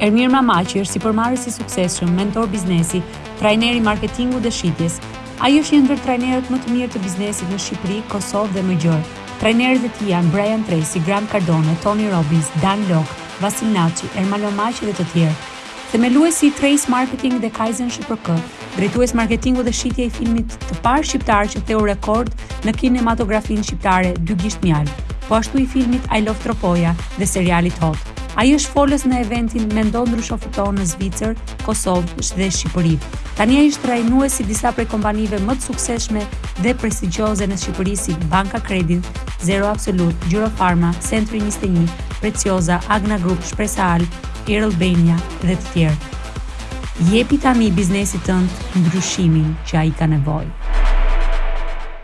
Ermir Mamaqi është sipërmarrës i suksesshëm, mentor biznesi, trajner i marketingut dhe shitjes. Ai është një ndër trajnerët më të mirë të biznesit në Shqipëri, Kosovë dhe më gjërë. Trajnerët e tij janë Brian Tracy, Grant Cardone, Tony Robbins, Dan Lok, Vasil Naçi, Ermal Mamaqi dhe të tjerë. Themeluesi i Trace Marketing dhe Kaizen SHPK, drejtues marketingu dhe shitje i filmit të parë shqiptar që theu rekord në kinematografinë shqiptare Dy gisht mjaltë, po ashtu i filmit I Love Tropoja dhe serialit Hot. Ai është folës në eventin Mendo ndrysho fito në Zvicër, Kosovë dhe Shqipëri. Tani ai është trajnues i disa prej kompanive më të suksesshme dhe prestigjioze në Shqipëri si Banka Credins, Zero Absolut, Gjyro Pharma, Century 21, Precioza, Agna Group, Shpresa Al, Air Albania dhe të tjerë. Jepi tani biznesit tënd ndryshimin që ai ka nevojë.